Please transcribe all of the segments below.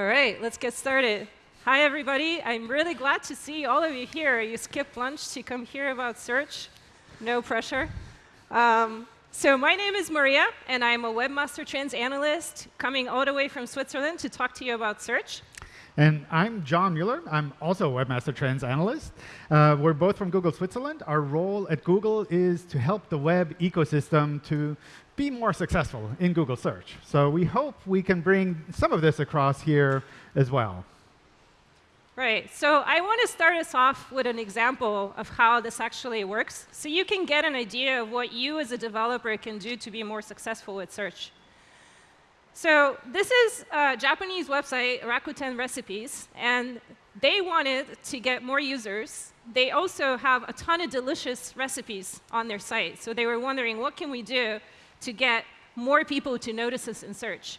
All right, let's get started. Hi, everybody. I'm really glad to see all of you here. You skipped lunch to come hear about search. No pressure. Um, so my name is Maria, and I'm a Webmaster Trends analyst coming all the way from Switzerland to talk to you about search. And I'm John Mueller. I'm also a Webmaster Trends analyst. Uh, we're both from Google Switzerland. Our role at Google is to help the web ecosystem to be more successful in Google search. So we hope we can bring some of this across here as well. Right. So I want to start us off with an example of how this actually works, so you can get an idea of what you as a developer can do to be more successful with search. So this is a Japanese website, Rakuten Recipes, and they wanted to get more users. They also have a ton of delicious recipes on their site. So they were wondering, what can we do to get more people to notice us in search.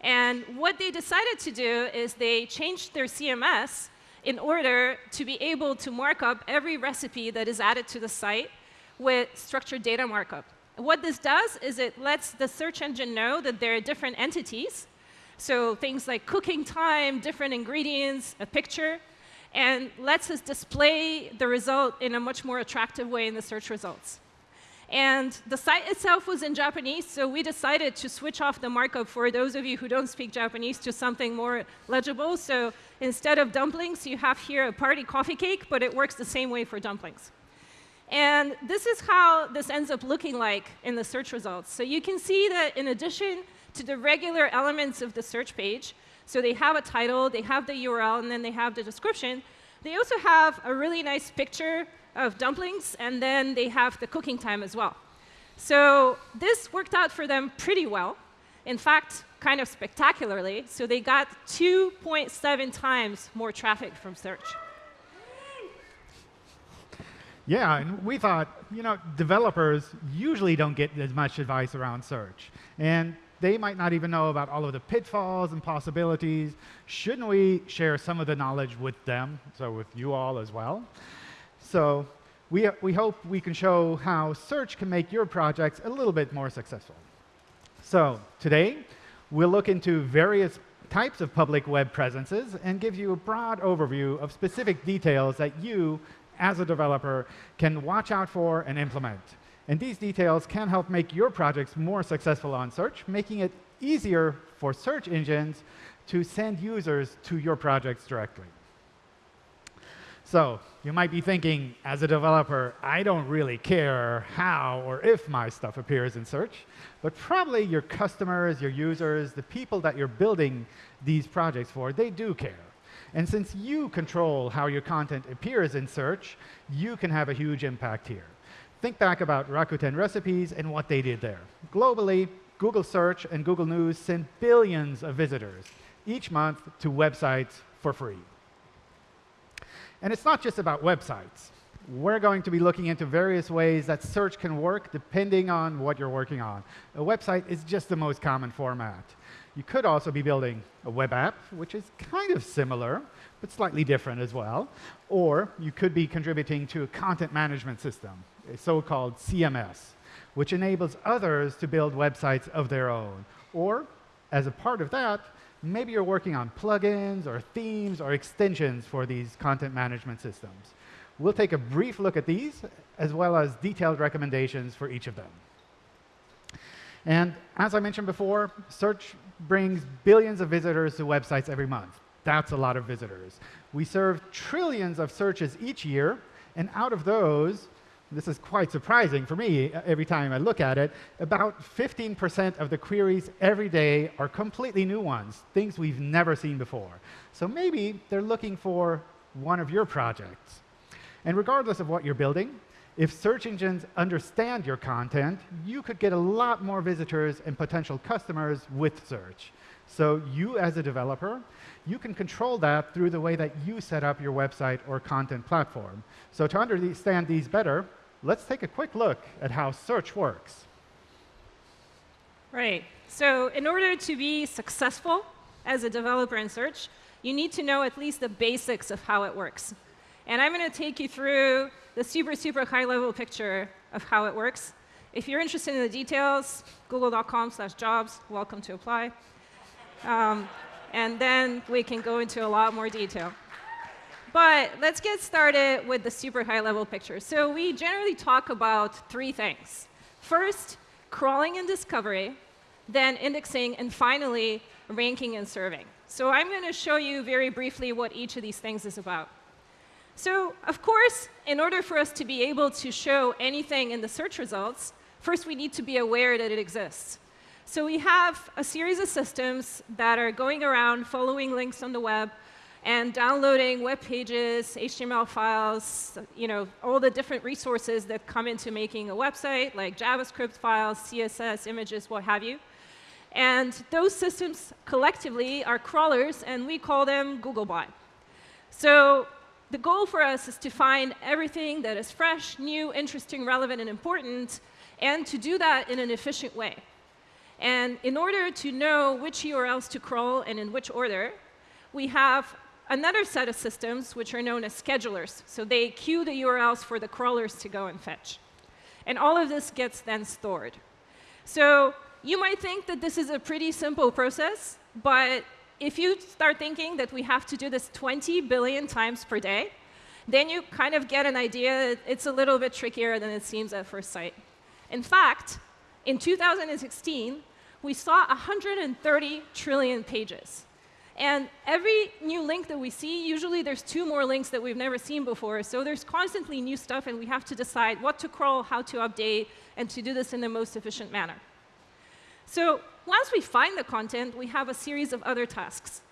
And what they decided to do is they changed their CMS in order to be able to mark up every recipe that is added to the site with structured data markup. What this does is it lets the search engine know that there are different entities, so things like cooking time, different ingredients, a picture, and lets us display the result in a much more attractive way in the search results. And the site itself was in Japanese, so we decided to switch off the markup for those of you who don't speak Japanese to something more legible. So instead of dumplings, you have here a party coffee cake, but it works the same way for dumplings. And this is how this ends up looking like in the search results. So you can see that in addition to the regular elements of the search page, so they have a title, they have the URL, and then they have the description, they also have a really nice picture of dumplings, and then they have the cooking time as well. So this worked out for them pretty well. In fact, kind of spectacularly. So they got 2.7 times more traffic from search. Yeah, and we thought, you know, developers usually don't get as much advice around search. And they might not even know about all of the pitfalls and possibilities. Shouldn't we share some of the knowledge with them, so with you all as well? So we, we hope we can show how search can make your projects a little bit more successful. So today, we'll look into various types of public web presences and give you a broad overview of specific details that you, as a developer, can watch out for and implement. And these details can help make your projects more successful on search, making it easier for search engines to send users to your projects directly. So you might be thinking, as a developer, I don't really care how or if my stuff appears in search. But probably your customers, your users, the people that you're building these projects for, they do care. And since you control how your content appears in search, you can have a huge impact here. Think back about Rakuten Recipes and what they did there. Globally, Google Search and Google News send billions of visitors each month to websites for free. And it's not just about websites. We're going to be looking into various ways that search can work depending on what you're working on. A website is just the most common format. You could also be building a web app, which is kind of similar, but slightly different as well. Or you could be contributing to a content management system, a so-called CMS, which enables others to build websites of their own. Or, as a part of that, maybe you're working on plugins or themes or extensions for these content management systems. We'll take a brief look at these, as well as detailed recommendations for each of them. And as I mentioned before, search brings billions of visitors to websites every month. That's a lot of visitors. We serve trillions of searches each year, and out of those, this is quite surprising for me uh, every time I look at it, about 15% of the queries every day are completely new ones, things we've never seen before. So maybe they're looking for one of your projects. And regardless of what you're building, if search engines understand your content, you could get a lot more visitors and potential customers with search. So you, as a developer, you can control that through the way that you set up your website or content platform. So to understand these better, let's take a quick look at how search works. Right. So in order to be successful as a developer in search, you need to know at least the basics of how it works. And I'm going to take you through the super, super high-level picture of how it works. If you're interested in the details, google.com slash jobs, welcome to apply. Um, and then we can go into a lot more detail. But let's get started with the super high level picture. So we generally talk about three things. First, crawling and discovery, then indexing, and finally, ranking and serving. So I'm going to show you very briefly what each of these things is about. So of course, in order for us to be able to show anything in the search results, first we need to be aware that it exists. So we have a series of systems that are going around following links on the web and downloading web pages, HTML files, you know, all the different resources that come into making a website, like JavaScript files, CSS, images, what have you. And those systems collectively are crawlers, and we call them Googlebot. So the goal for us is to find everything that is fresh, new, interesting, relevant, and important, and to do that in an efficient way. And in order to know which URLs to crawl and in which order, we have another set of systems which are known as schedulers. So they queue the URLs for the crawlers to go and fetch. And all of this gets then stored. So you might think that this is a pretty simple process, but if you start thinking that we have to do this 20 billion times per day, then you kind of get an idea it's a little bit trickier than it seems at first sight. In fact, in 2016, we saw 130 trillion pages. And every new link that we see, usually there's two more links that we've never seen before. So there's constantly new stuff, and we have to decide what to crawl, how to update, and to do this in the most efficient manner. So once we find the content, we have a series of other tasks.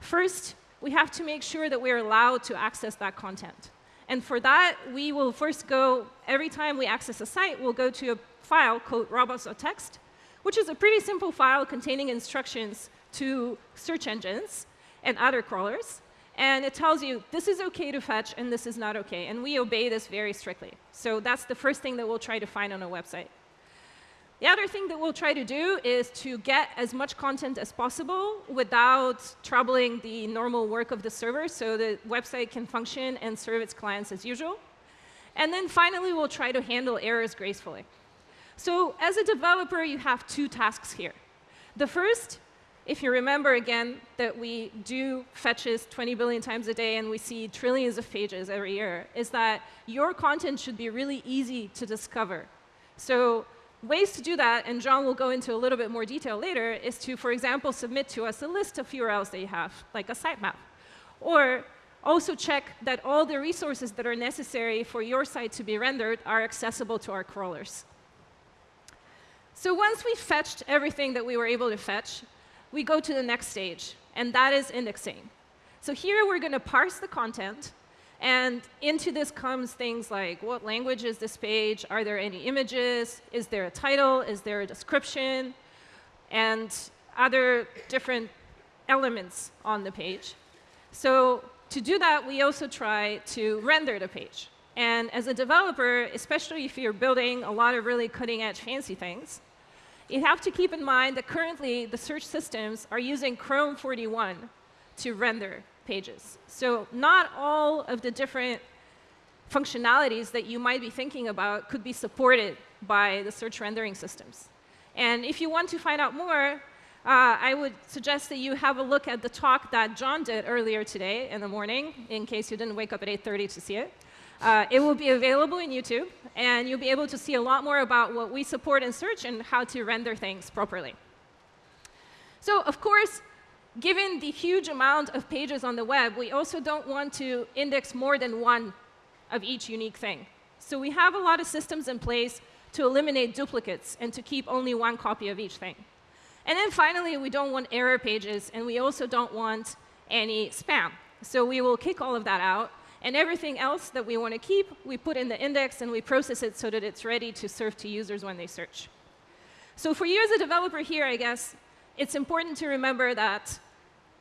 First, we have to make sure that we're allowed to access that content. And for that, we will first go, every time we access a site, we'll go to a file called robots.txt, which is a pretty simple file containing instructions to search engines and other crawlers. And it tells you this is OK to fetch and this is not OK. And we obey this very strictly. So that's the first thing that we'll try to find on a website. The other thing that we'll try to do is to get as much content as possible without troubling the normal work of the server so the website can function and serve its clients as usual. And then finally, we'll try to handle errors gracefully. So as a developer, you have two tasks here. The first, if you remember again that we do fetches 20 billion times a day and we see trillions of pages every year, is that your content should be really easy to discover. So ways to do that, and John will go into a little bit more detail later, is to, for example, submit to us a list of URLs that you have, like a sitemap. Or also check that all the resources that are necessary for your site to be rendered are accessible to our crawlers. So once we fetched everything that we were able to fetch, we go to the next stage, and that is indexing. So here we're going to parse the content, and into this comes things like what language is this page? Are there any images? Is there a title? Is there a description? And other different elements on the page. So to do that, we also try to render the page. And as a developer, especially if you're building a lot of really cutting edge fancy things, you have to keep in mind that currently the search systems are using Chrome 41 to render pages. So not all of the different functionalities that you might be thinking about could be supported by the search rendering systems. And if you want to find out more, uh, I would suggest that you have a look at the talk that John did earlier today in the morning, in case you didn't wake up at 8.30 to see it. Uh, it will be available in YouTube, and you'll be able to see a lot more about what we support in search and how to render things properly. So of course, given the huge amount of pages on the web, we also don't want to index more than one of each unique thing. So we have a lot of systems in place to eliminate duplicates and to keep only one copy of each thing. And then finally, we don't want error pages, and we also don't want any spam. So we will kick all of that out. And everything else that we want to keep, we put in the index, and we process it so that it's ready to serve to users when they search. So for you as a developer here, I guess, it's important to remember that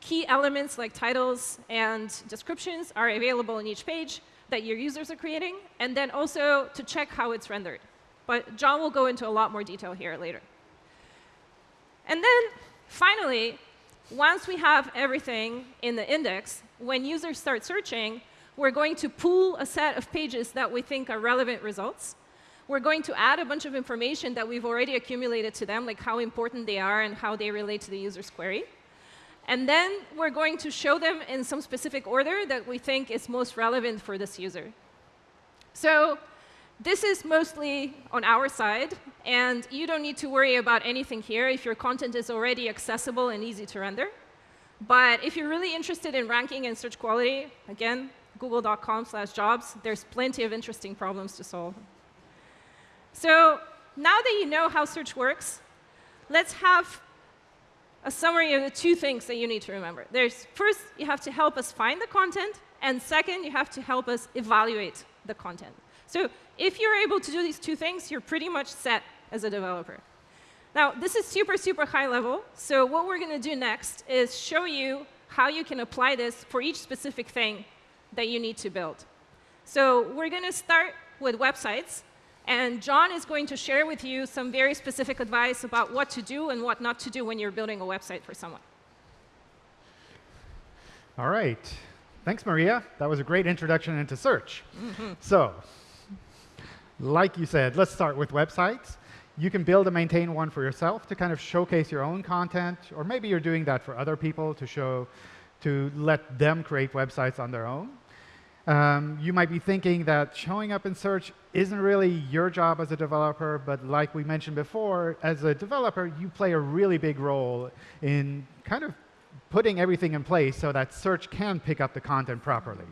key elements like titles and descriptions are available in each page that your users are creating, and then also to check how it's rendered. But John will go into a lot more detail here later. And then finally, once we have everything in the index, when users start searching, we're going to pull a set of pages that we think are relevant results. We're going to add a bunch of information that we've already accumulated to them, like how important they are and how they relate to the user's query. And then we're going to show them in some specific order that we think is most relevant for this user. So this is mostly on our side, and you don't need to worry about anything here if your content is already accessible and easy to render. But if you're really interested in ranking and search quality, again, google.com slash jobs, there's plenty of interesting problems to solve. So now that you know how search works, let's have a summary of the two things that you need to remember. There's first, you have to help us find the content, and second, you have to help us evaluate the content. So if you're able to do these two things, you're pretty much set as a developer. Now, this is super, super high level. So what we're going to do next is show you how you can apply this for each specific thing that you need to build. So we're going to start with websites. And John is going to share with you some very specific advice about what to do and what not to do when you're building a website for someone. All right. Thanks, Maria. That was a great introduction into search. Mm -hmm. So, like you said, let's start with websites. You can build and maintain one for yourself to kind of showcase your own content, or maybe you're doing that for other people to show, to let them create websites on their own. Um, you might be thinking that showing up in search isn't really your job as a developer, but like we mentioned before, as a developer, you play a really big role in kind of putting everything in place so that search can pick up the content properly.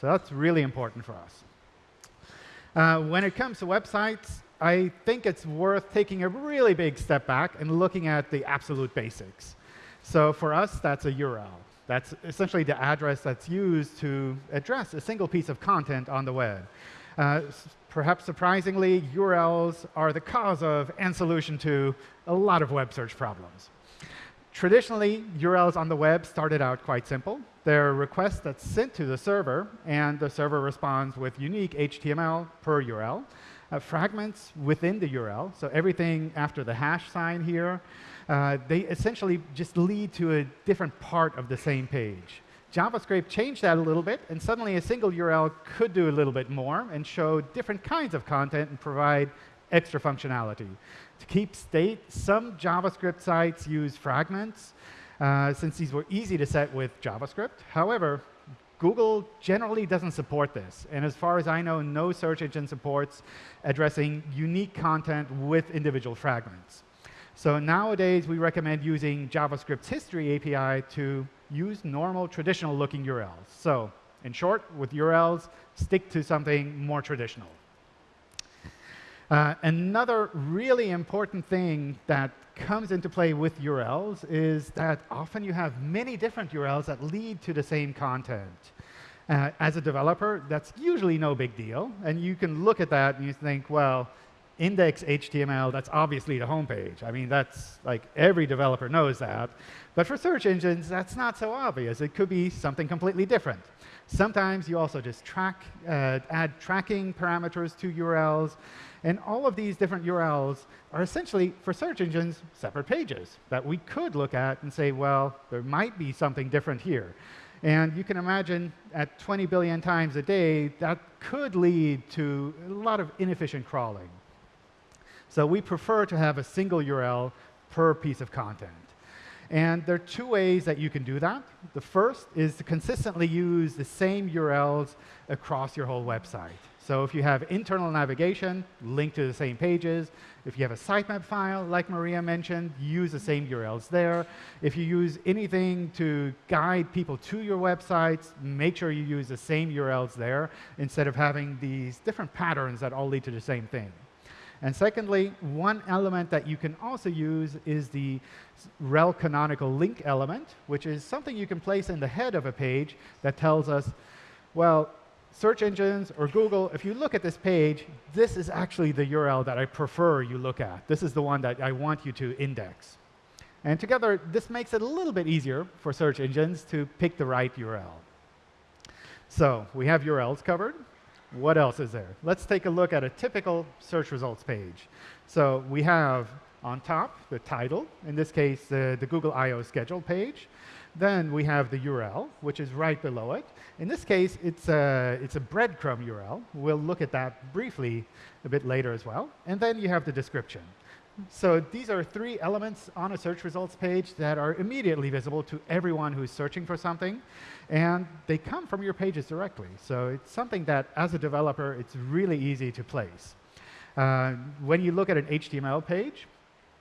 So that's really important for us. Uh, when it comes to websites, I think it's worth taking a really big step back and looking at the absolute basics. So for us, that's a URL. That's essentially the address that's used to address a single piece of content on the web. Uh, perhaps surprisingly, URLs are the cause of and solution to a lot of web search problems. Traditionally, URLs on the web started out quite simple. They're requests that's sent to the server, and the server responds with unique HTML per URL, uh, fragments within the URL, so everything after the hash sign here, they essentially just lead to a different part of the same page. JavaScript changed that a little bit, and suddenly a single URL could do a little bit more and show different kinds of content and provide extra functionality. To keep state, some JavaScript sites use fragments, uh, since these were easy to set with JavaScript. However, Google generally doesn't support this. And as far as I know, no search engine supports addressing unique content with individual fragments. So nowadays, we recommend using JavaScript's history API to use normal, traditional-looking URLs. So in short, with URLs, stick to something more traditional. Uh, another really important thing that comes into play with URLs is that often you have many different URLs that lead to the same content. Uh, as a developer, that's usually no big deal. And you can look at that and you think, well, index HTML, that's obviously the home page. I mean, that's like every developer knows that. But for search engines, that's not so obvious. It could be something completely different. Sometimes you also just track, uh, add tracking parameters to URLs. And all of these different URLs are essentially, for search engines, separate pages that we could look at and say, well, there might be something different here. And you can imagine at 20 billion times a day, that could lead to a lot of inefficient crawling. So we prefer to have a single URL per piece of content. And there are two ways that you can do that. The first is to consistently use the same URLs across your whole website. So if you have internal navigation, link to the same pages. If you have a sitemap file, like Maria mentioned, use the same URLs there. If you use anything to guide people to your websites, make sure you use the same URLs there instead of having these different patterns that all lead to the same thing. And secondly, one element that you can also use is the rel canonical link element, which is something you can place in the head of a page that tells us, well, search engines or Google, if you look at this page, this is actually the URL that I prefer you look at. This is the one that I want you to index. And together, this makes it a little bit easier for search engines to pick the right URL. So we have URLs covered. What else is there? Let's take a look at a typical search results page. So we have on top the title, in this case, the, the Google I.O. schedule page. Then we have the URL, which is right below it. In this case, it's a, it's a breadcrumb URL. We'll look at that briefly a bit later as well. And then you have the description. So these are three elements on a search results page that are immediately visible to everyone who's searching for something. And they come from your pages directly. So it's something that, as a developer, it's really easy to place. Uh, when you look at an HTML page,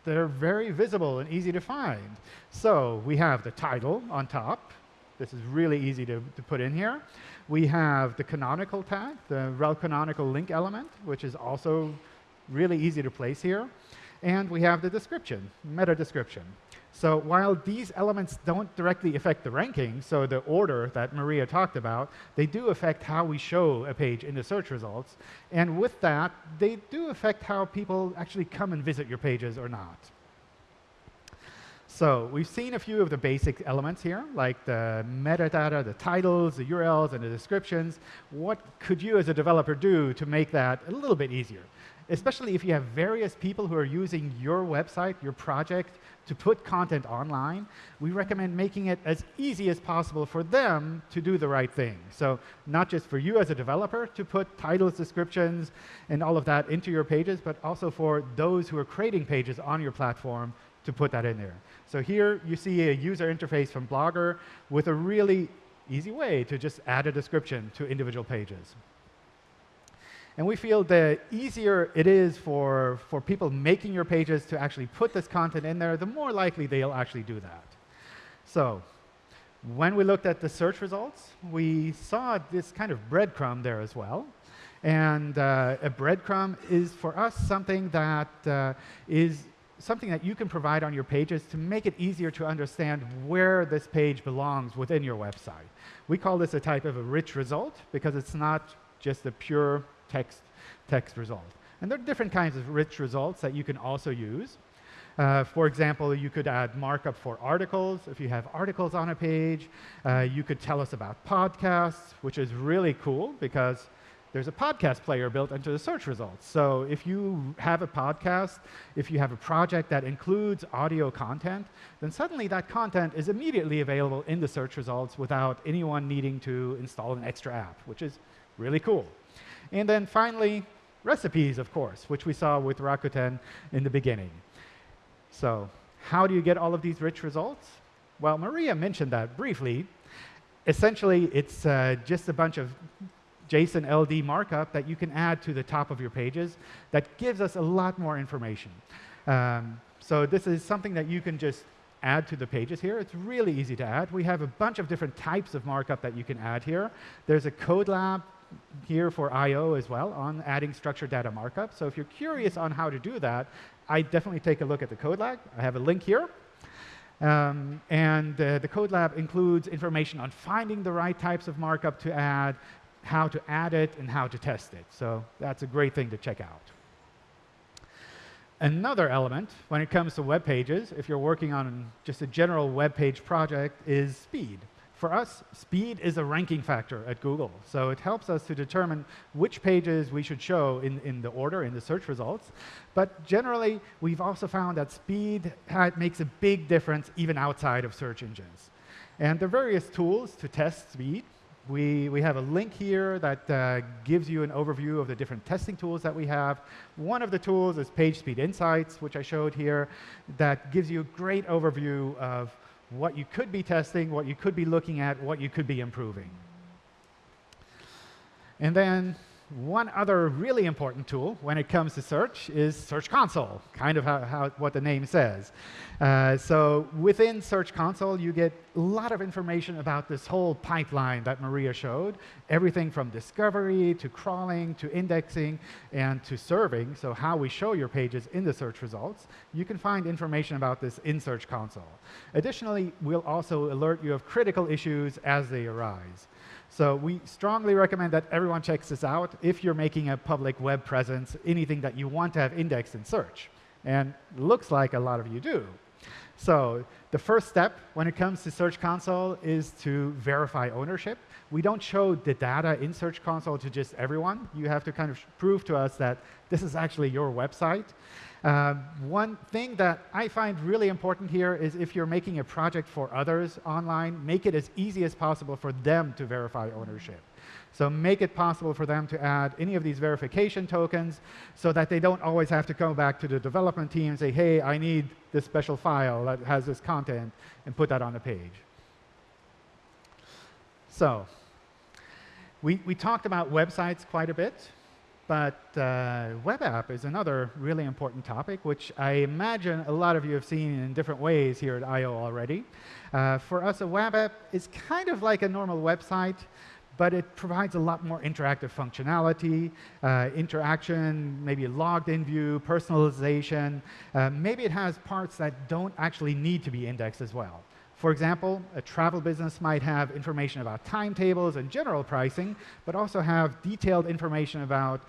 they're very visible and easy to find. So we have the title on top. This is really easy to, to put in here. We have the canonical tag, the rel canonical link element, which is also really easy to place here. And we have the description, meta description. So while these elements don't directly affect the ranking, so the order that Maria talked about, they do affect how we show a page in the search results. And with that, they do affect how people actually come and visit your pages or not. So we've seen a few of the basic elements here, like the metadata, the titles, the URLs, and the descriptions. What could you as a developer do to make that a little bit easier? Especially if you have various people who are using your website, your project, to put content online, we recommend making it as easy as possible for them to do the right thing. So not just for you as a developer to put titles, descriptions, and all of that into your pages, but also for those who are creating pages on your platform to put that in there. So here you see a user interface from Blogger with a really easy way to just add a description to individual pages. And we feel the easier it is for, for people making your pages to actually put this content in there, the more likely they'll actually do that. So when we looked at the search results, we saw this kind of breadcrumb there as well. And uh, a breadcrumb is, for us, something that uh, is something that you can provide on your pages to make it easier to understand where this page belongs within your website. We call this a type of a rich result because it's not just a pure text, text result. And there are different kinds of rich results that you can also use. Uh, for example, you could add markup for articles. If you have articles on a page, uh, you could tell us about podcasts, which is really cool because there's a podcast player built into the search results. So if you have a podcast, if you have a project that includes audio content, then suddenly that content is immediately available in the search results without anyone needing to install an extra app, which is really cool. And then finally, recipes, of course, which we saw with Rakuten in the beginning. So how do you get all of these rich results? Well, Maria mentioned that briefly. Essentially, it's uh, just a bunch of JSON LD markup that you can add to the top of your pages that gives us a lot more information. Um, so this is something that you can just add to the pages here. It's really easy to add. We have a bunch of different types of markup that you can add here. There's a code lab here for I.O. as well on adding structured data markup. So if you're curious on how to do that, I definitely take a look at the code lab. I have a link here. Um, and uh, the code lab includes information on finding the right types of markup to add, how to add it, and how to test it. So that's a great thing to check out. Another element when it comes to web pages, if you're working on just a general web page project, is speed. For us, speed is a ranking factor at Google. So it helps us to determine which pages we should show in, in the order, in the search results. But generally, we've also found that speed makes a big difference even outside of search engines. And there are various tools to test speed. We, we have a link here that uh, gives you an overview of the different testing tools that we have. One of the tools is PageSpeed Insights, which I showed here, that gives you a great overview of what you could be testing, what you could be looking at, what you could be improving. And then one other really important tool when it comes to search is Search Console, kind of how, how what the name says. Uh, so within Search Console, you get a lot of information about this whole pipeline that Maria showed, everything from discovery to crawling to indexing and to serving, so how we show your pages in the search results. You can find information about this in Search Console. Additionally, we'll also alert you of critical issues as they arise. So we strongly recommend that everyone checks this out if you're making a public web presence, anything that you want to have indexed in search. And looks like a lot of you do. So the first step when it comes to Search Console is to verify ownership. We don't show the data in Search Console to just everyone. You have to kind of prove to us that this is actually your website. Uh, one thing that I find really important here is if you're making a project for others online, make it as easy as possible for them to verify ownership. So make it possible for them to add any of these verification tokens so that they don't always have to go back to the development team and say, hey, I need this special file that has this content, and put that on the page. So we, we talked about websites quite a bit. But uh, web app is another really important topic, which I imagine a lot of you have seen in different ways here at I.O. already. Uh, for us, a web app is kind of like a normal website, but it provides a lot more interactive functionality, uh, interaction, maybe logged-in view, personalization. Uh, maybe it has parts that don't actually need to be indexed as well. For example, a travel business might have information about timetables and general pricing, but also have detailed information about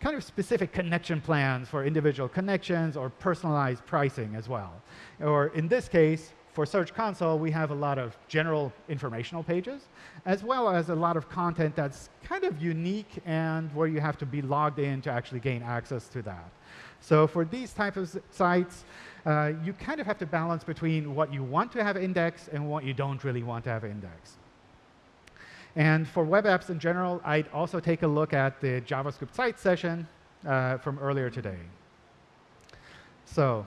kind of specific connection plans for individual connections or personalized pricing as well. Or in this case, for Search Console, we have a lot of general informational pages, as well as a lot of content that's kind of unique and where you have to be logged in to actually gain access to that. So for these types of sites, uh, you kind of have to balance between what you want to have indexed and what you don't really want to have indexed. And for web apps in general, I'd also take a look at the JavaScript site session uh, from earlier today. So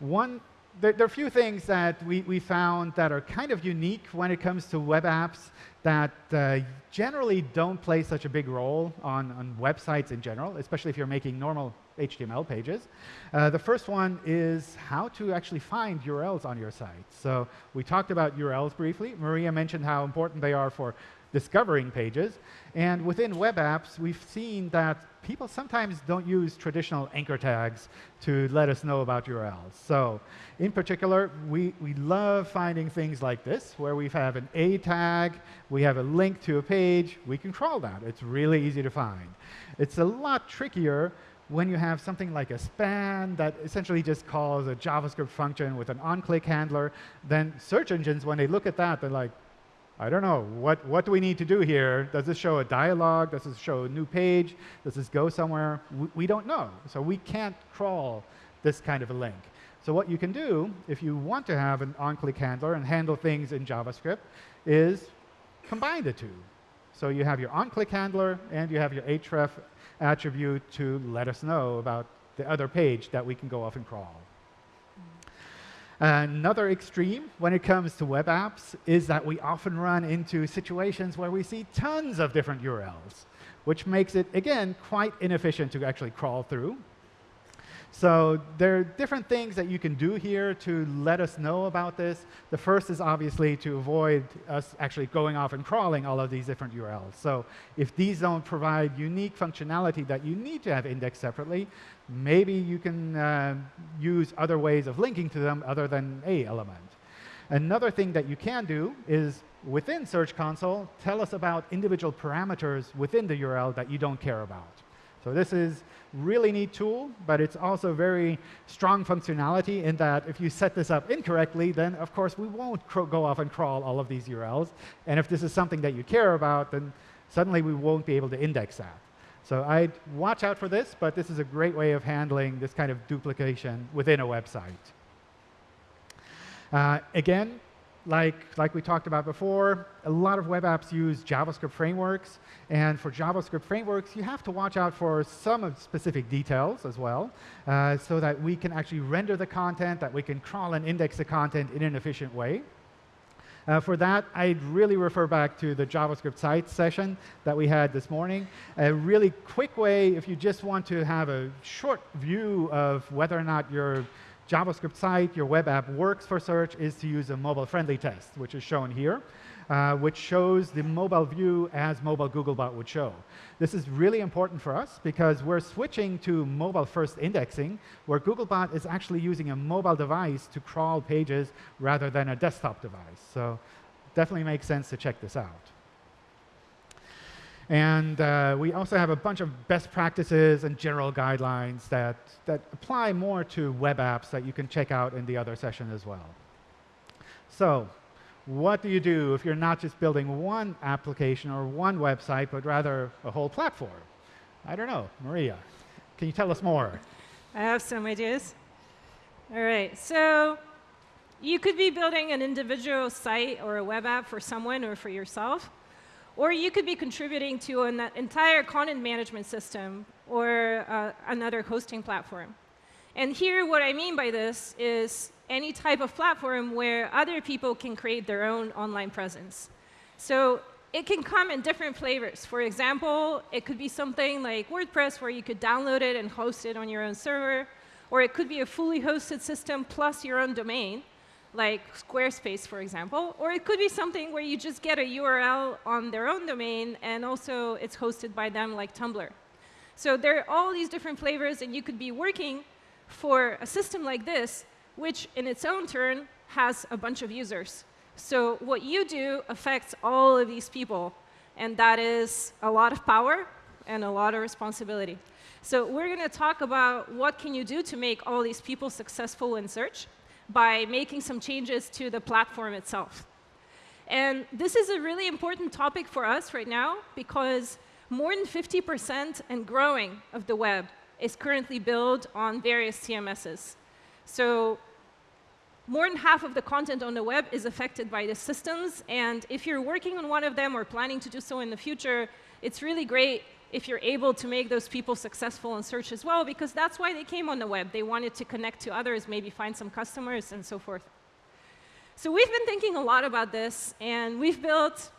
one, there, there, are a few things that we, we found that are kind of unique when it comes to web apps that uh, generally don't play such a big role on, on websites in general, especially if you're making normal HTML pages. Uh, the first one is how to actually find URLs on your site. So we talked about URLs briefly. Maria mentioned how important they are for discovering pages. And within web apps, we've seen that people sometimes don't use traditional anchor tags to let us know about URLs. So in particular, we, we love finding things like this, where we have an A tag, we have a link to a page, we can crawl that. It's really easy to find. It's a lot trickier when you have something like a span that essentially just calls a JavaScript function with an on-click handler, then search engines, when they look at that, they're like, I don't know, what, what do we need to do here? Does this show a dialog? Does this show a new page? Does this go somewhere? We, we don't know. So we can't crawl this kind of a link. So what you can do, if you want to have an on-click handler and handle things in JavaScript, is combine the two. So you have your on-click handler and you have your href attribute to let us know about the other page that we can go off and crawl. Another extreme when it comes to web apps is that we often run into situations where we see tons of different URLs, which makes it, again, quite inefficient to actually crawl through. So there are different things that you can do here to let us know about this. The first is obviously to avoid us actually going off and crawling all of these different URLs. So if these don't provide unique functionality that you need to have indexed separately, maybe you can uh, use other ways of linking to them other than a element. Another thing that you can do is within Search Console, tell us about individual parameters within the URL that you don't care about. So this is really neat tool, but it's also very strong functionality in that if you set this up incorrectly, then of course we won't go off and crawl all of these URLs. And if this is something that you care about, then suddenly we won't be able to index that. So I'd watch out for this, but this is a great way of handling this kind of duplication within a website. Uh, again, like, like we talked about before, a lot of web apps use JavaScript frameworks. And for JavaScript frameworks, you have to watch out for some specific details as well, uh, so that we can actually render the content, that we can crawl and index the content in an efficient way. Uh, for that, I'd really refer back to the JavaScript site session that we had this morning. A really quick way, if you just want to have a short view of whether or not your JavaScript site, your web app works for search is to use a mobile-friendly test, which is shown here, uh, which shows the mobile view as mobile Googlebot would show. This is really important for us because we're switching to mobile-first indexing, where Googlebot is actually using a mobile device to crawl pages rather than a desktop device. So definitely makes sense to check this out. And uh, we also have a bunch of best practices and general guidelines that, that apply more to web apps that you can check out in the other session as well. So what do you do if you're not just building one application or one website, but rather a whole platform? I don't know. Maria, can you tell us more? I have some ideas. All right. So you could be building an individual site or a web app for someone or for yourself. Or you could be contributing to an entire content management system or uh, another hosting platform. And here, what I mean by this is any type of platform where other people can create their own online presence. So it can come in different flavors. For example, it could be something like WordPress, where you could download it and host it on your own server. Or it could be a fully hosted system plus your own domain like Squarespace, for example. Or it could be something where you just get a URL on their own domain, and also it's hosted by them, like Tumblr. So there are all these different flavors, and you could be working for a system like this, which in its own turn has a bunch of users. So what you do affects all of these people, and that is a lot of power and a lot of responsibility. So we're going to talk about what can you do to make all these people successful in search by making some changes to the platform itself. And this is a really important topic for us right now because more than 50% and growing of the web is currently built on various CMSs. So more than half of the content on the web is affected by the systems. And if you're working on one of them or planning to do so in the future, it's really great if you're able to make those people successful in search as well, because that's why they came on the web. They wanted to connect to others, maybe find some customers, and so forth. So we've been thinking a lot about this, and we've built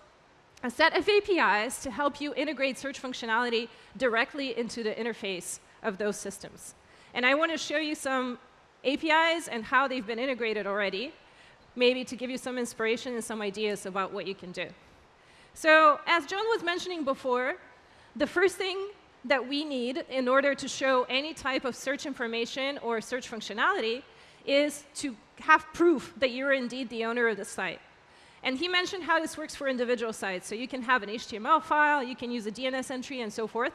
a set of APIs to help you integrate search functionality directly into the interface of those systems. And I want to show you some APIs and how they've been integrated already, maybe to give you some inspiration and some ideas about what you can do. So as John was mentioning before, the first thing that we need in order to show any type of search information or search functionality is to have proof that you're indeed the owner of the site. And he mentioned how this works for individual sites. So you can have an HTML file, you can use a DNS entry, and so forth.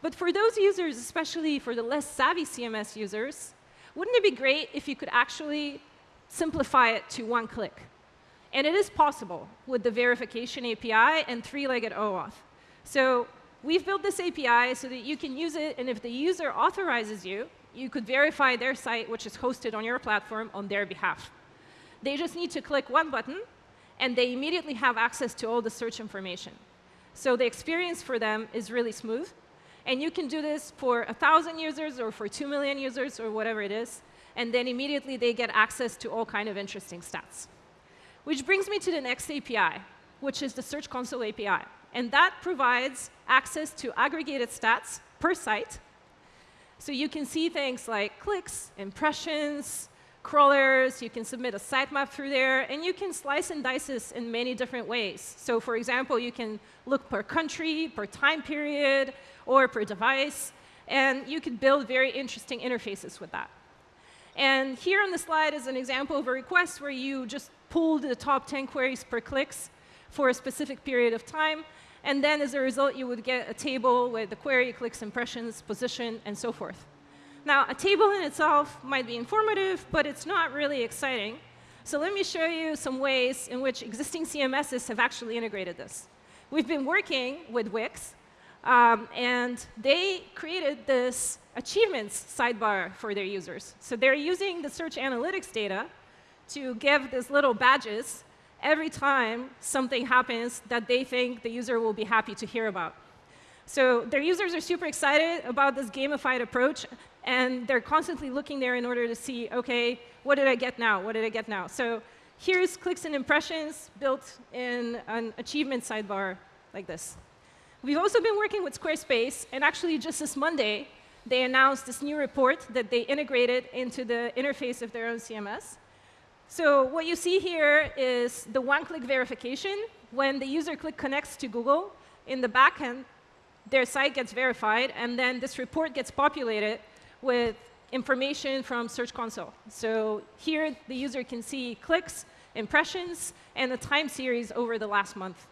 But for those users, especially for the less savvy CMS users, wouldn't it be great if you could actually simplify it to one click? And it is possible with the verification API and three-legged OAuth. So We've built this API so that you can use it, and if the user authorizes you, you could verify their site, which is hosted on your platform, on their behalf. They just need to click one button, and they immediately have access to all the search information. So the experience for them is really smooth. And you can do this for 1,000 users or for 2 million users or whatever it is. And then immediately they get access to all kind of interesting stats. Which brings me to the next API, which is the Search Console API. And that provides access to aggregated stats per site. So you can see things like clicks, impressions, crawlers, you can submit a sitemap through there, and you can slice and dice this in many different ways. So for example, you can look per country, per time period, or per device, and you can build very interesting interfaces with that. And here on the slide is an example of a request where you just pulled the top 10 queries per clicks for a specific period of time, and then as a result, you would get a table with the query, clicks, impressions, position, and so forth. Now, a table in itself might be informative, but it's not really exciting. So let me show you some ways in which existing CMSs have actually integrated this. We've been working with Wix, um, and they created this achievements sidebar for their users. So they're using the search analytics data to give these little badges every time something happens that they think the user will be happy to hear about. So their users are super excited about this gamified approach, and they're constantly looking there in order to see, OK, what did I get now? What did I get now? So here's clicks and impressions built in an achievement sidebar like this. We've also been working with Squarespace, and actually just this Monday, they announced this new report that they integrated into the interface of their own CMS. So what you see here is the one-click verification. When the user click connects to Google, in the backend, their site gets verified, and then this report gets populated with information from Search Console. So here, the user can see clicks, impressions, and the time series over the last month.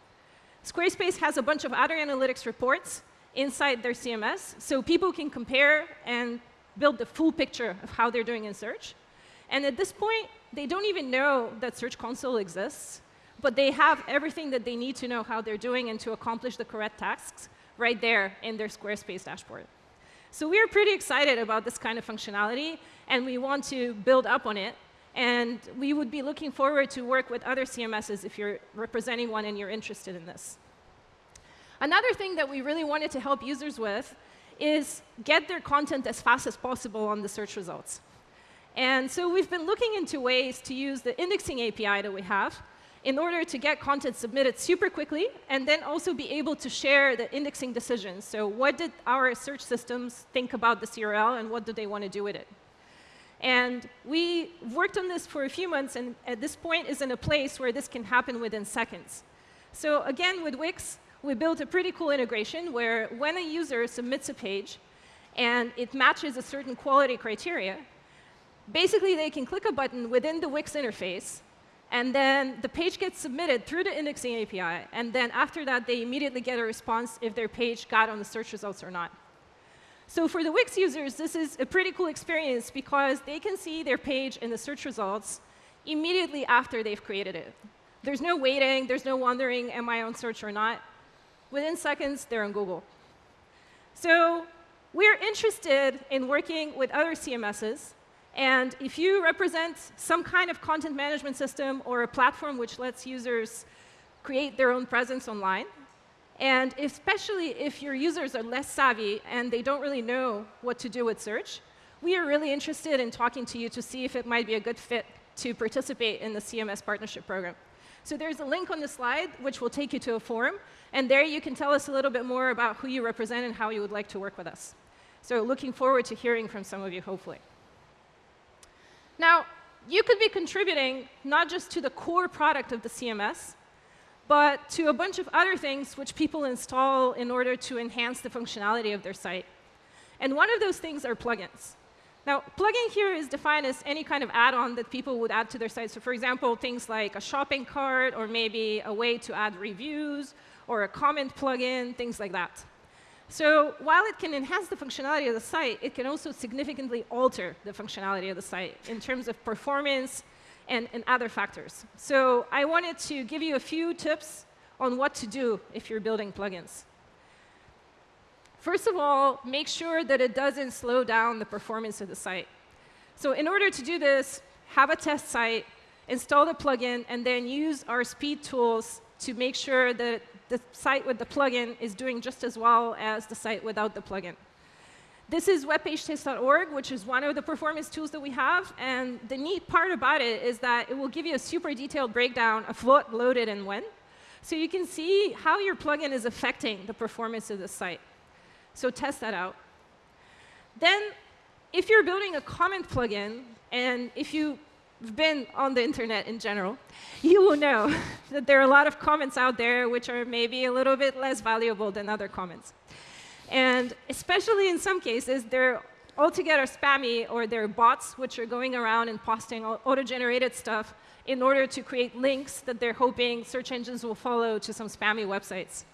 Squarespace has a bunch of other analytics reports inside their CMS, so people can compare and build the full picture of how they're doing in search. And at this point, they don't even know that Search Console exists, but they have everything that they need to know how they're doing and to accomplish the correct tasks right there in their Squarespace dashboard. So we're pretty excited about this kind of functionality, and we want to build up on it. And we would be looking forward to work with other CMSs if you're representing one and you're interested in this. Another thing that we really wanted to help users with is get their content as fast as possible on the search results. And so we've been looking into ways to use the indexing API that we have in order to get content submitted super quickly and then also be able to share the indexing decisions. So what did our search systems think about the URL and what do they want to do with it? And we worked on this for a few months and at this point is in a place where this can happen within seconds. So again, with Wix, we built a pretty cool integration where when a user submits a page and it matches a certain quality criteria, basically they can click a button within the Wix interface and then the page gets submitted through the indexing API. And then after that, they immediately get a response if their page got on the search results or not. So for the Wix users, this is a pretty cool experience because they can see their page in the search results immediately after they've created it. There's no waiting. There's no wondering, am I on search or not? Within seconds, they're on Google. So we're interested in working with other CMSs and if you represent some kind of content management system or a platform which lets users create their own presence online, and especially if your users are less savvy and they don't really know what to do with search, we are really interested in talking to you to see if it might be a good fit to participate in the CMS partnership program. So there's a link on the slide which will take you to a forum, and there you can tell us a little bit more about who you represent and how you would like to work with us. So looking forward to hearing from some of you, hopefully. Now, you could be contributing not just to the core product of the CMS, but to a bunch of other things which people install in order to enhance the functionality of their site. And one of those things are plugins. Now, plugin here is defined as any kind of add-on that people would add to their site. So for example, things like a shopping cart, or maybe a way to add reviews, or a comment plugin, things like that. So while it can enhance the functionality of the site, it can also significantly alter the functionality of the site in terms of performance and, and other factors. So I wanted to give you a few tips on what to do if you're building plugins. First of all, make sure that it doesn't slow down the performance of the site. So in order to do this, have a test site, install the plugin, and then use our speed tools to make sure that the site with the plugin is doing just as well as the site without the plugin. This is webpagetest.org, which is one of the performance tools that we have. And the neat part about it is that it will give you a super detailed breakdown of what loaded and when. So you can see how your plugin is affecting the performance of the site. So test that out. Then, if you're building a comment plugin, and if you been on the internet in general, you will know that there are a lot of comments out there which are maybe a little bit less valuable than other comments. And especially in some cases, they're altogether spammy or they're bots which are going around and posting auto-generated stuff in order to create links that they're hoping search engines will follow to some spammy websites.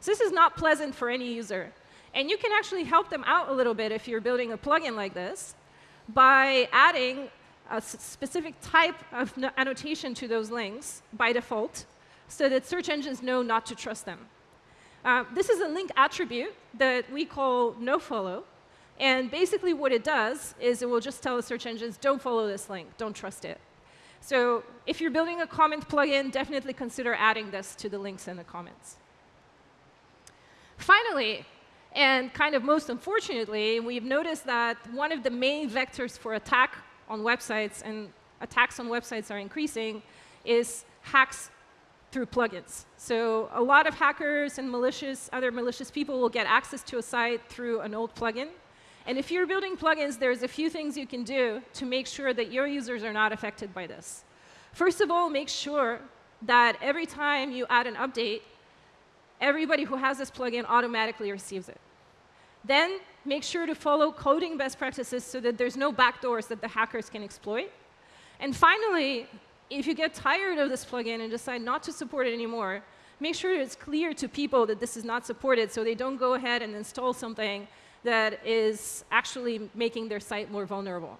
So this is not pleasant for any user. And you can actually help them out a little bit if you're building a plugin like this by adding a specific type of annotation to those links by default so that search engines know not to trust them. Uh, this is a link attribute that we call nofollow. And basically what it does is it will just tell the search engines, don't follow this link, don't trust it. So if you're building a comment plugin, definitely consider adding this to the links in the comments. Finally, and kind of most unfortunately, we've noticed that one of the main vectors for attack on websites, and attacks on websites are increasing, is hacks through plugins. So a lot of hackers and malicious, other malicious people will get access to a site through an old plugin. And if you're building plugins, there's a few things you can do to make sure that your users are not affected by this. First of all, make sure that every time you add an update, everybody who has this plugin automatically receives it. Then make sure to follow coding best practices so that there's no backdoors that the hackers can exploit. And finally, if you get tired of this plugin and decide not to support it anymore, make sure it's clear to people that this is not supported so they don't go ahead and install something that is actually making their site more vulnerable.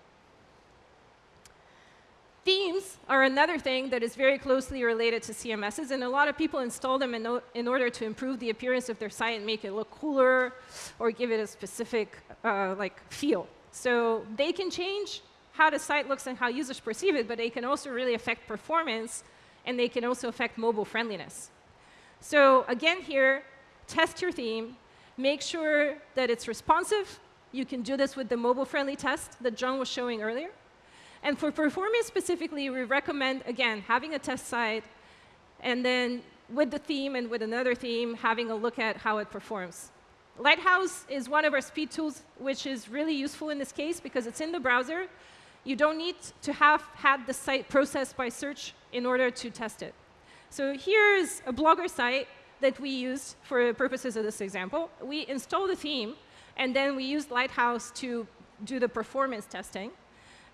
Themes are another thing that is very closely related to CMSs, and a lot of people install them in, in order to improve the appearance of their site and make it look cooler or give it a specific uh, like feel. So they can change how the site looks and how users perceive it, but they can also really affect performance, and they can also affect mobile friendliness. So again here, test your theme, make sure that it's responsive. You can do this with the mobile-friendly test that John was showing earlier. And for performance specifically, we recommend, again, having a test site, and then with the theme and with another theme, having a look at how it performs. Lighthouse is one of our speed tools, which is really useful in this case because it's in the browser. You don't need to have had the site processed by search in order to test it. So here's a Blogger site that we used for purposes of this example. We installed the theme, and then we used Lighthouse to do the performance testing.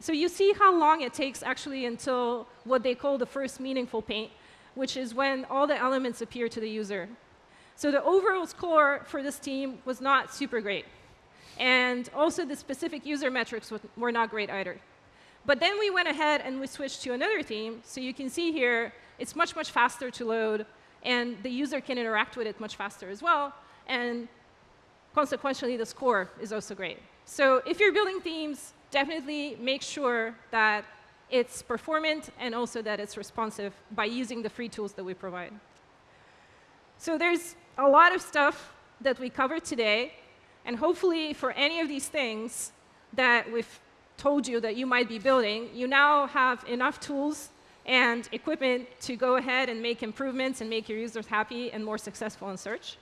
So you see how long it takes actually until what they call the first meaningful paint, which is when all the elements appear to the user. So the overall score for this team was not super great. And also the specific user metrics were not great either. But then we went ahead and we switched to another theme. So you can see here, it's much, much faster to load. And the user can interact with it much faster as well. And consequentially, the score is also great. So if you're building themes, definitely make sure that it's performant and also that it's responsive by using the free tools that we provide. So there's a lot of stuff that we covered today. And hopefully, for any of these things that we've told you that you might be building, you now have enough tools and equipment to go ahead and make improvements and make your users happy and more successful in search.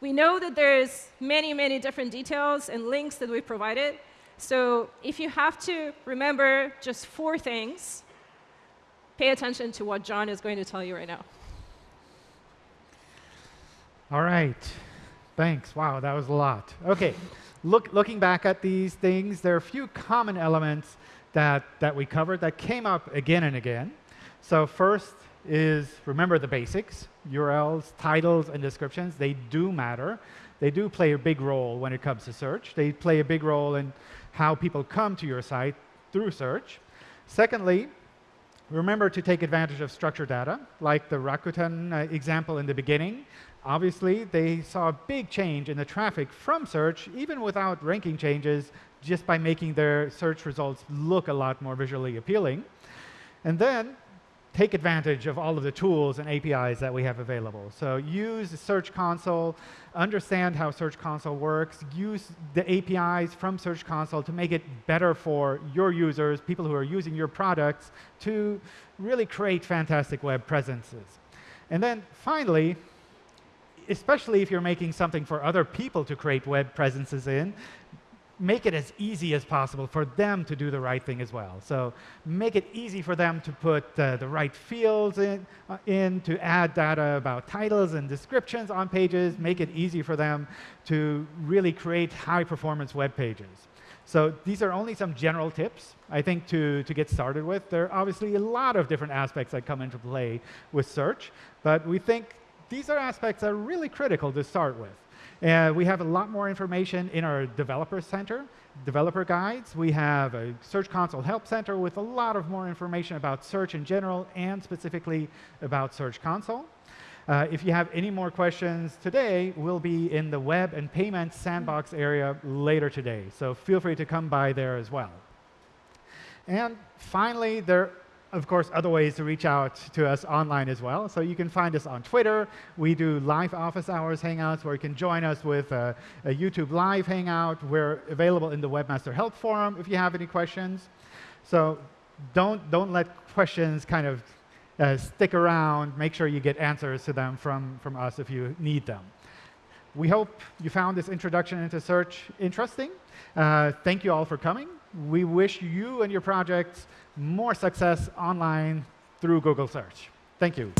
We know that there's many, many different details and links that we provided. So if you have to remember just four things, pay attention to what John is going to tell you right now. All right. Thanks. Wow, that was a lot. OK, Look, looking back at these things, there are a few common elements that, that we covered that came up again and again. So first is remember the basics. URLs, titles, and descriptions, they do matter. They do play a big role when it comes to search. They play a big role in how people come to your site through search. Secondly, remember to take advantage of structured data, like the Rakuten uh, example in the beginning. Obviously, they saw a big change in the traffic from search, even without ranking changes, just by making their search results look a lot more visually appealing. And then take advantage of all of the tools and APIs that we have available. So use Search Console, understand how Search Console works, use the APIs from Search Console to make it better for your users, people who are using your products, to really create fantastic web presences. And then finally, especially if you're making something for other people to create web presences in, make it as easy as possible for them to do the right thing as well. So make it easy for them to put uh, the right fields in, uh, in, to add data about titles and descriptions on pages, make it easy for them to really create high-performance web pages. So these are only some general tips, I think, to, to get started with. There are obviously a lot of different aspects that come into play with search, but we think these are aspects that are really critical to start with. And we have a lot more information in our developer center, developer guides. We have a Search Console Help Center with a lot of more information about search in general and specifically about Search Console. Uh, if you have any more questions today, we'll be in the web and payments sandbox area later today. So feel free to come by there as well. And finally, there of course, other ways to reach out to us online as well. So you can find us on Twitter. We do live office hours hangouts where you can join us with a, a YouTube live hangout. We're available in the Webmaster Help Forum if you have any questions. So don't, don't let questions kind of uh, stick around. Make sure you get answers to them from, from us if you need them. We hope you found this introduction into search interesting. Uh, thank you all for coming. We wish you and your projects more success online through Google Search. Thank you.